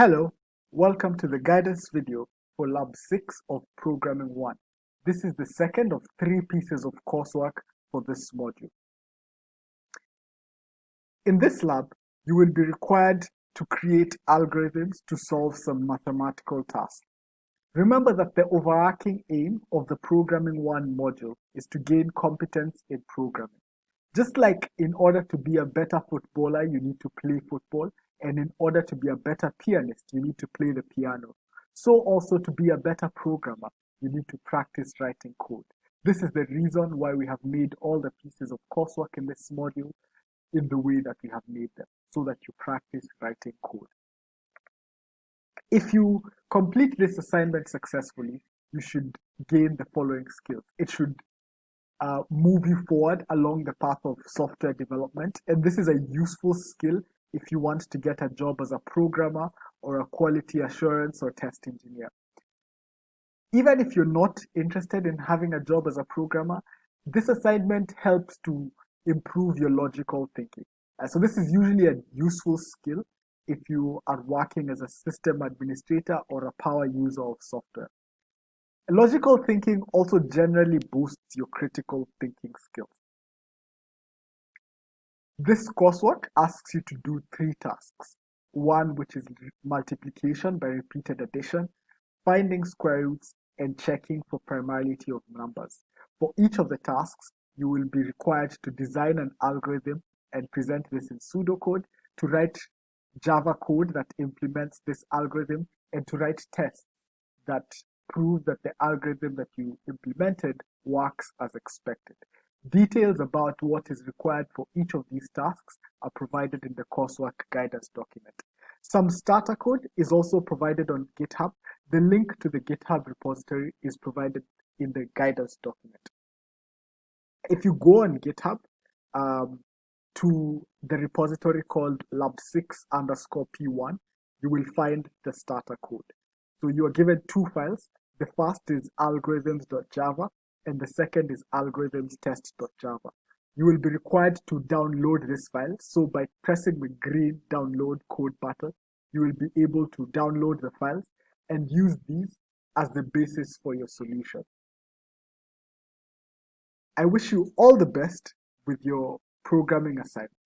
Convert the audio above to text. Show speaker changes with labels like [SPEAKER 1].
[SPEAKER 1] Hello, welcome to the guidance video for Lab 6 of Programming 1. This is the second of three pieces of coursework for this module. In this lab, you will be required to create algorithms to solve some mathematical tasks. Remember that the overarching aim of the Programming 1 module is to gain competence in programming. Just like in order to be a better footballer, you need to play football, and in order to be a better pianist, you need to play the piano. So also to be a better programmer, you need to practice writing code. This is the reason why we have made all the pieces of coursework in this module in the way that we have made them, so that you practice writing code. If you complete this assignment successfully, you should gain the following skills. It should uh, move you forward along the path of software development. And this is a useful skill if you want to get a job as a programmer or a quality assurance or test engineer. Even if you're not interested in having a job as a programmer, this assignment helps to improve your logical thinking. Uh, so this is usually a useful skill if you are working as a system administrator or a power user of software. Logical thinking also generally boosts your critical thinking skills. This coursework asks you to do three tasks. One, which is multiplication by repeated addition, finding square roots, and checking for primality of numbers. For each of the tasks, you will be required to design an algorithm and present this in pseudocode, to write Java code that implements this algorithm, and to write tests that prove that the algorithm that you implemented works as expected. Details about what is required for each of these tasks are provided in the coursework guidance document. Some starter code is also provided on GitHub. The link to the GitHub repository is provided in the guidance document. If you go on GitHub um, to the repository called lab6 underscore p1, you will find the starter code. So you are given two files. The first is algorithms.java and the second is algorithms.test.java. You will be required to download this file. So by pressing the green download code button, you will be able to download the files and use these as the basis for your solution. I wish you all the best with your programming assignment.